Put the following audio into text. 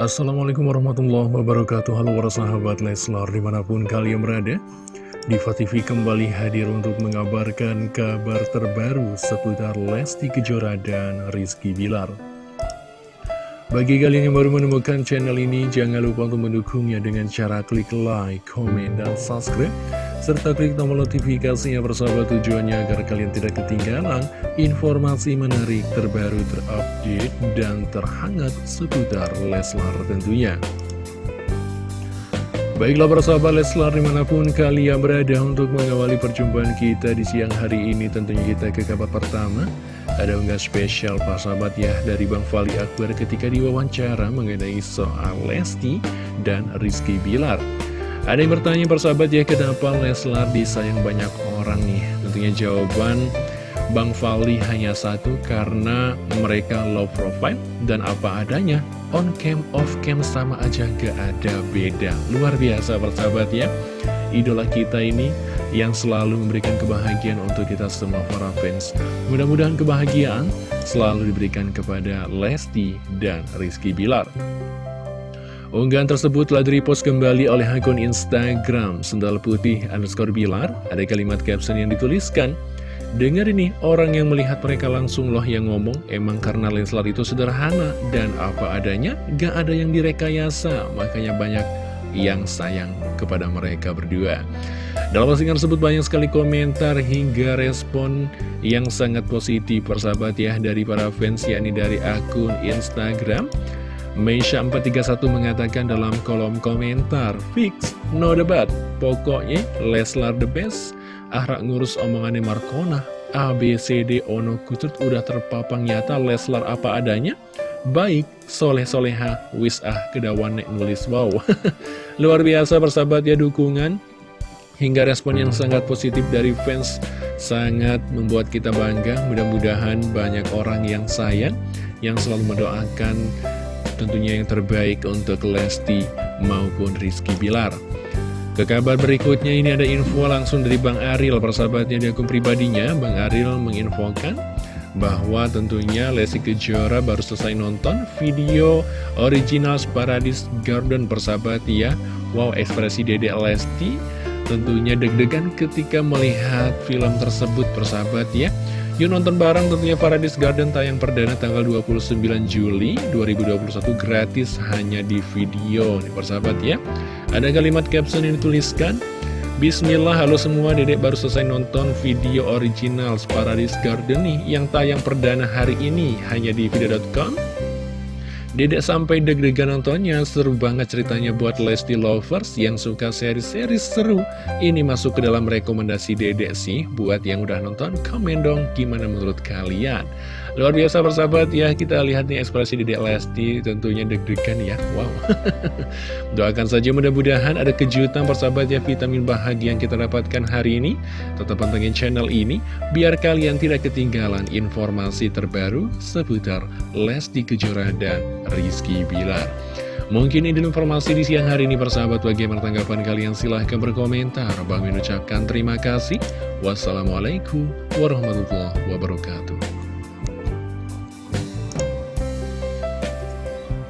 Assalamualaikum warahmatullahi wabarakatuh. Halo para sahabat Leslar di mana pun kalian berada Diva TV kembali hadir untuk mengabarkan kabar terbaru seputar Lesti Kejora dan Rizky Bilar. Bagi kalian yang baru menemukan channel ini jangan lupa untuk mendukungnya dengan cara klik like, komen, dan subscribe serta klik tombol notifikasinya bersama tujuannya agar kalian tidak ketinggalan informasi menarik terbaru terupdate dan terhangat seputar Leslar tentunya. Baiklah persahabat Leslar di mana pun kalian berada untuk mengawali perjumpaan kita di siang hari ini tentunya kita ke kabar pertama ada unggah spesial sahabat ya dari Bang Fali Akbar ketika diwawancara mengenai soal Lesti dan Rizky Bilar ada yang bertanya persahabat ya kenapa Leslar disayang banyak orang nih? Tentunya jawaban Bang Fali hanya satu karena mereka low profile dan apa adanya On cam, off cam sama aja gak ada beda. Luar biasa persahabat ya. Idola kita ini yang selalu memberikan kebahagiaan untuk kita semua para fans. Mudah-mudahan kebahagiaan selalu diberikan kepada Lesti dan Rizky Bilar Unggahan tersebut telah direpost kembali oleh akun Instagram Sendal Putih underscore Bilar. Ada kalimat caption yang dituliskan, Dengar ini, orang yang melihat mereka langsung loh yang ngomong, emang karena Leslar itu sederhana dan apa adanya, gak ada yang direkayasa, makanya banyak yang sayang kepada mereka berdua. Dalam postingan tersebut banyak sekali komentar hingga respon yang sangat positif persahabat ya dari para fans yakni dari akun Instagram. Meisha 431 mengatakan dalam kolom komentar, Fix, no debat, pokoknya Leslar the best, Ahrak ngurus omongannya Markona, ABCD Ono Kutut udah terpapang nyata Leslar apa adanya, baik, soleh-soleha, wis ah kedawan nek nulis, wow. Luar biasa persahabat ya dukungan, hingga respon yang sangat positif dari fans sangat membuat kita bangga. Mudah-mudahan banyak orang yang sayang yang selalu mendoakan tentunya yang terbaik untuk Lesti maupun Rizky Bilar. Ke kabar berikutnya ini ada info langsung dari Bang Aril, persahabatnya di akun pribadinya. Bang Aril menginfokan bahwa tentunya Lesti Kejora baru selesai nonton video original Paradise Garden persahabat ya. Wow, ekspresi Dede Lesti tentunya deg-degan ketika melihat film tersebut persahabat ya. Yuk nonton bareng tentunya Paradise Garden tayang perdana tanggal 29 Juli 2021 gratis hanya di video nih persahabat ya. Ada kalimat caption yang dituliskan Bismillah halo semua dedek baru selesai nonton video original Paradise Garden nih yang tayang perdana hari ini hanya di video.com Dedek sampai deg-degan nontonnya, seru banget ceritanya buat Lesti Lovers yang suka seri-seri seru. Ini masuk ke dalam rekomendasi dedek sih, buat yang udah nonton, komen dong gimana menurut kalian. Luar biasa bersahabat ya, kita lihat nih ekspresi dedek Lesti tentunya deg-degan ya, wow. Doakan saja mudah-mudahan ada kejutan persahabat ya, vitamin bahagia yang kita dapatkan hari ini. Tetap pantengin channel ini, biar kalian tidak ketinggalan informasi terbaru seputar Lesti Kejora dan Rizky Bilar. Mungkin ini informasi di siang hari ini persahabat bagaimana tanggapan kalian silahkan berkomentar. Bang mengucapkan terima kasih. Wassalamualaikum warahmatullahi wabarakatuh.